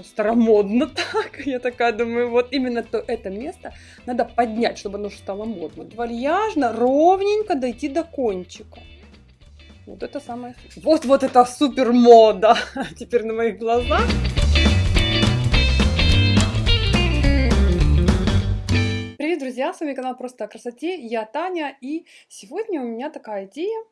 это старомодно так. Я такая думаю, вот именно то это место надо поднять, чтобы оно стало модно. Вальяжно, ровненько дойти до кончика. Вот это самое... Вот, вот это супер мода теперь на моих глазах. Привет, друзья! С вами канал Просто о красоте. Я Таня. И сегодня у меня такая идея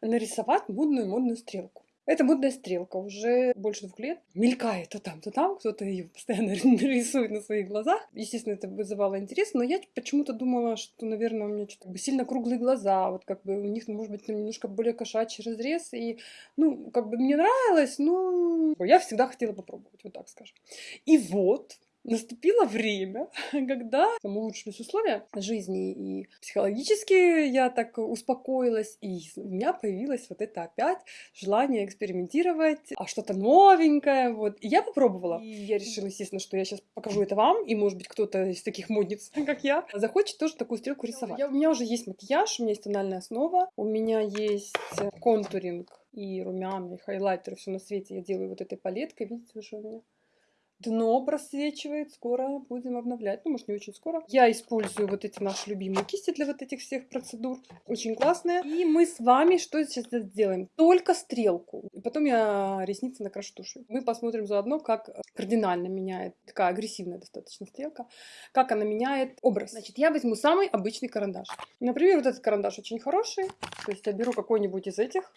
нарисовать модную модную стрелку. Эта модная стрелка уже больше двух лет мелькает то там, то там, кто-то ее постоянно нарисует на своих глазах. Естественно, это вызывало интерес, но я почему-то думала, что, наверное, у меня что-то как бы сильно круглые глаза, вот как бы у них, может быть, немножко более кошачий разрез, и, ну, как бы мне нравилось, но я всегда хотела попробовать, вот так скажем. И вот, наступило время, когда там улучшились условия жизни, и психологически я так успокоилась, и у меня появилось вот это опять желание экспериментировать, а что-то новенькое, вот. И я попробовала. И я решила, естественно, что я сейчас покажу это вам, и, может быть, кто-то из таких модниц, как я, захочет тоже такую стрелку рисовать. Я, у меня уже есть макияж, у меня есть тональная основа, у меня есть контуринг и румяна, и хайлайтер, все на свете я делаю вот этой палеткой, видите уже у меня дно просвечивает, скоро будем обновлять, ну, может, не очень скоро. Я использую вот эти наши любимые кисти для вот этих всех процедур, очень классные. И мы с вами что сейчас сделаем? Только стрелку. И потом я ресницы накрашу тушью. Мы посмотрим заодно, как кардинально меняет, такая агрессивная достаточно стрелка, как она меняет образ. Значит, я возьму самый обычный карандаш. Например, вот этот карандаш очень хороший, то есть я беру какой-нибудь из этих,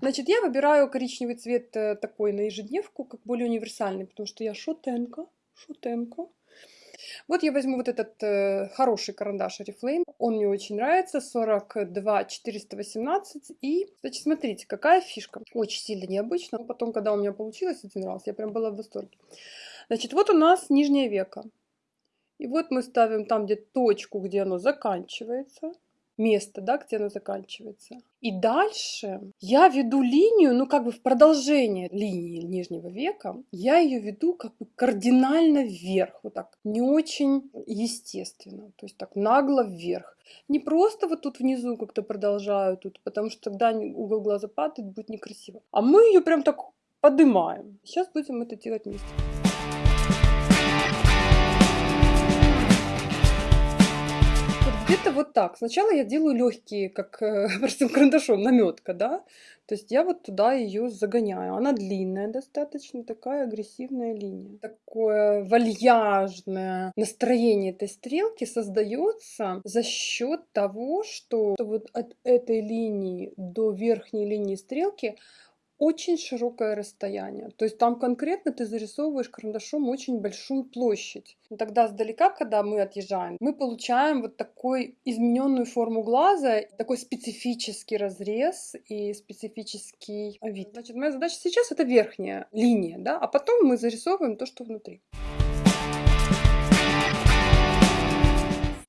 Значит, я выбираю коричневый цвет э, такой на ежедневку, как более универсальный, потому что я шутенка, шутенка. Вот я возьму вот этот э, хороший карандаш Oriflame. Он мне очень нравится. 42 418. И, значит, смотрите, какая фишка. Очень сильно необычно. Потом, когда у меня получилось один раз, я прям была в восторге. Значит, вот у нас нижнее веко. И вот мы ставим там, где точку, где оно заканчивается место, да, где оно заканчивается. И дальше я веду линию, ну как бы в продолжение линии нижнего века, я ее веду как бы кардинально вверх, вот так, не очень естественно, то есть так нагло вверх. Не просто вот тут внизу как-то продолжаю тут, потому что тогда угол глаза падает, будет некрасиво. А мы ее прям так поднимаем. Сейчас будем это делать вместе. Где-то вот так. Сначала я делаю легкие, как э, простым карандашом, наметка, да. То есть я вот туда ее загоняю. Она длинная достаточно, такая агрессивная линия. Такое вальяжное настроение этой стрелки создается за счет того, что вот от этой линии до верхней линии стрелки очень широкое расстояние. То есть там конкретно ты зарисовываешь карандашом очень большую площадь. И тогда сдалека, когда мы отъезжаем, мы получаем вот такой измененную форму глаза, такой специфический разрез и специфический вид. Значит, моя задача сейчас это верхняя линия, да, а потом мы зарисовываем то, что внутри.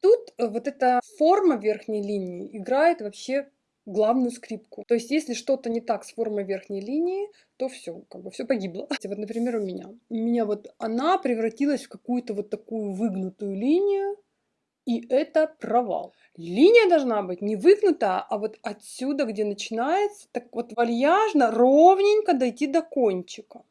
Тут вот эта форма верхней линии играет вообще главную скрипку. То есть, если что-то не так с формой верхней линии, то все, как бы все погибло. Вот, например, у меня. У меня вот она превратилась в какую-то вот такую выгнутую линию, и это провал. Линия должна быть не выгнута, а вот отсюда, где начинается, так вот вальяжно, ровненько дойти до кончика.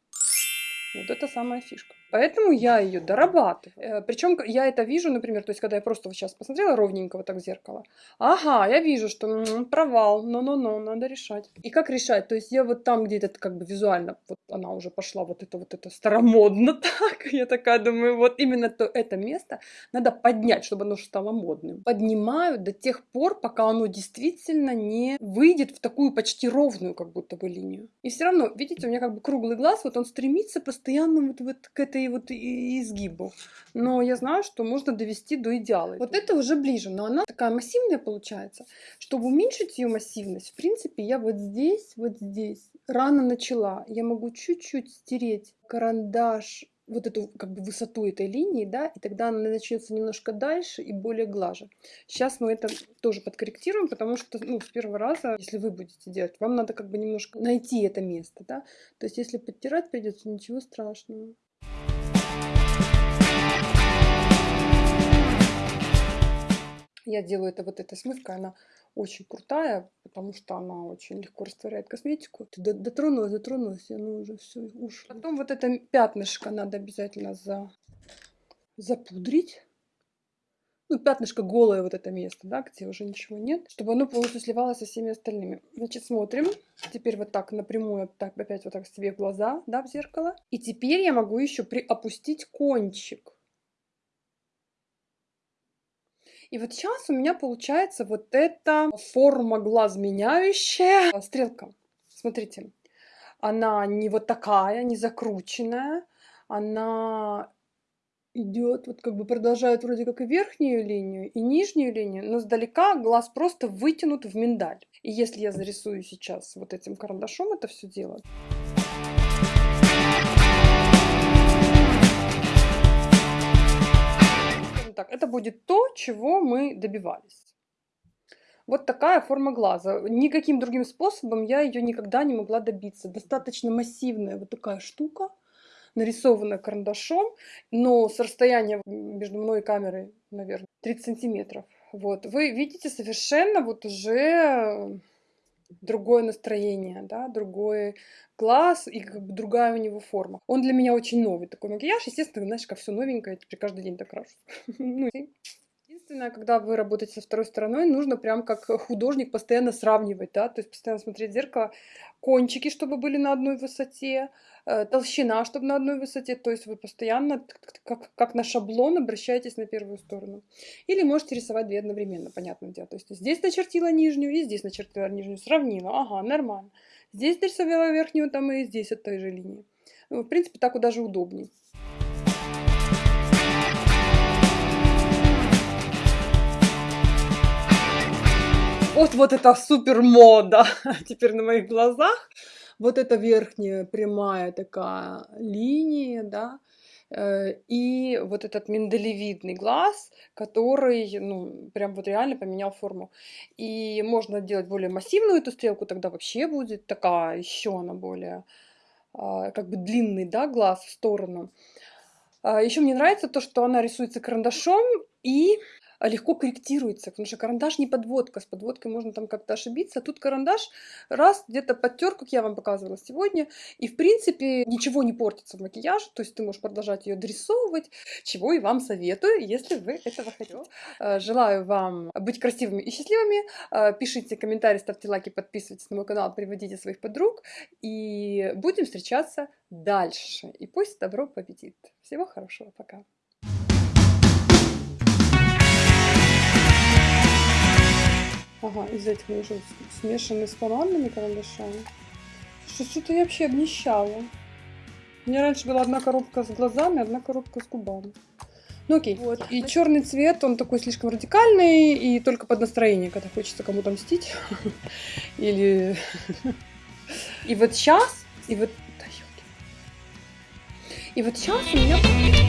Вот это самая фишка. Поэтому я ее дорабатываю. Э, Причем я это вижу, например, то есть когда я просто сейчас посмотрела ровненько вот так в зеркало. Ага, я вижу, что провал, но-но-но, надо решать. И как решать? То есть я вот там где-то как бы визуально, вот она уже пошла вот это вот это старомодно так. Я такая думаю, вот именно то это место надо поднять, чтобы оно стало модным. Поднимаю до тех пор, пока оно действительно не выйдет в такую почти ровную как будто бы линию. И все равно, видите, у меня как бы круглый глаз, вот он стремится постоянно вот, вот к этой этой вот изгибу. Но я знаю, что можно довести до идеала. Вот это уже ближе, но она такая массивная получается. Чтобы уменьшить ее массивность, в принципе, я вот здесь, вот здесь рано начала. Я могу чуть-чуть стереть карандаш вот эту как бы высоту этой линии, да, и тогда она начнется немножко дальше и более глаже. Сейчас мы это тоже подкорректируем, потому что, ну, с первого раза, если вы будете делать, вам надо как бы немножко найти это место, да. То есть, если подтирать придется, ничего страшного. Я делаю это вот эта смывка, она очень крутая, потому что она очень легко растворяет косметику. Дотронулась, дотронулась, и оно уже все ушло. Потом вот это пятнышко надо обязательно за... запудрить. Ну, пятнышко голое вот это место, да, где уже ничего нет, чтобы оно полностью сливалось со всеми остальными. Значит, смотрим. Теперь вот так напрямую, так, опять вот так себе в глаза, да, в зеркало. И теперь я могу еще приопустить кончик. И вот сейчас у меня получается вот эта форма глаз меняющая стрелка. Смотрите, она не вот такая, не закрученная, она идет, вот как бы продолжает вроде как и верхнюю линию, и нижнюю линию, но сдалека глаз просто вытянут в миндаль. И если я зарисую сейчас вот этим карандашом это все дело, так, это будет то, чего мы добивались. Вот такая форма глаза. Никаким другим способом я ее никогда не могла добиться. Достаточно массивная вот такая штука, нарисованная карандашом, но с расстояния между мной и камерой, наверное, 30 сантиметров. Вот. Вы видите совершенно вот уже другое настроение, да, другой глаз и как бы другая у него форма. Он для меня очень новый такой макияж. Естественно, знаешь, как все новенькое, теперь каждый день так крашу. Единственное, когда вы работаете со второй стороной, нужно прям как художник постоянно сравнивать, да, то есть постоянно смотреть в зеркало, кончики, чтобы были на одной высоте, э, толщина, чтобы на одной высоте, то есть вы постоянно, как, как на шаблон, обращаетесь на первую сторону. Или можете рисовать две одновременно, понятное дело. То есть здесь начертила нижнюю и здесь начертила нижнюю, сравнила, ага, нормально. Здесь нарисовала верхнюю, там и здесь от той же линии. Ну, в принципе, так даже удобнее. Вот, вот это супер мода теперь на моих глазах. Вот эта верхняя прямая такая линия, да, э, и вот этот миндалевидный глаз, который, ну, прям вот реально поменял форму. И можно делать более массивную эту стрелку, тогда вообще будет такая, еще она более, а, как бы длинный, да, глаз в сторону. А, еще мне нравится то, что она рисуется карандашом, и легко корректируется, потому что карандаш не подводка, с подводкой можно там как-то ошибиться. Тут карандаш раз где-то подтер, как я вам показывала сегодня, и в принципе ничего не портится в макияже, то есть ты можешь продолжать ее дорисовывать, чего и вам советую, если вы этого хотите. А, желаю вам быть красивыми и счастливыми, а, пишите комментарии, ставьте лайки, подписывайтесь на мой канал, приводите своих подруг, и будем встречаться дальше. И пусть добро победит. Всего хорошего, пока. Ага, из этих мы уже смешаны с помадными карандашами. Что-то я вообще обнищала. У меня раньше была одна коробка с глазами, одна коробка с губами. Ну окей. Вот. И черный цвет, он такой слишком радикальный, и только под настроение, когда хочется кому-то мстить. Или... И вот сейчас, и вот... И вот сейчас у меня...